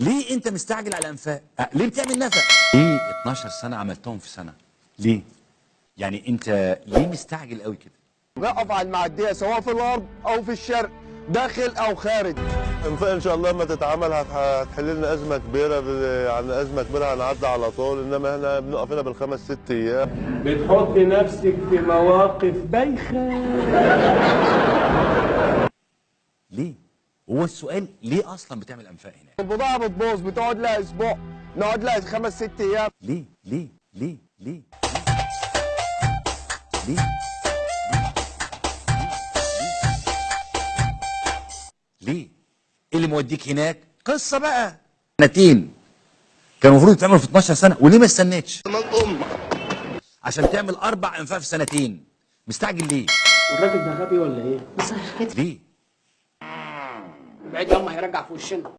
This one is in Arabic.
ليه انت مستعجل على انفاق؟ أه ليه بتعمل نفق؟ ليه 12 سنة عملتهم في سنة؟ ليه؟ يعني انت ليه مستعجل قوي كده؟ نقف على المعدية سواء في الغرب أو في الشرق داخل أو خارج. انفاق إن شاء الله لما تتعمل هت- هتحل لنا أزمة كبيرة عن أزمة كبيرة هنعدي على طول إنما إحنا بنقف هنا بالخمس ست أيام. بتحط نفسك في مواقف بايخة. ليه؟ هو السؤال ليه أصلا بتعمل أنفاق هناك؟ البضاعة بتبوظ بتقعد لها أسبوع نقعد لها خمس ست أيام. ليه؟ ليه؟ ليه؟ ليه؟ ليه؟ ليه؟ ليه؟ إيه اللي موديك هناك؟ قصة بقى. سنتين. كان المفروض يتعمل في 12 سنة وليه ما استنيتش؟ عشان تعمل أربع أنفاق في سنتين. مستعجل ليه؟ الراجل ده غبي ولا إيه؟ ليه؟ بعيد ياما هيرجع في وشنا.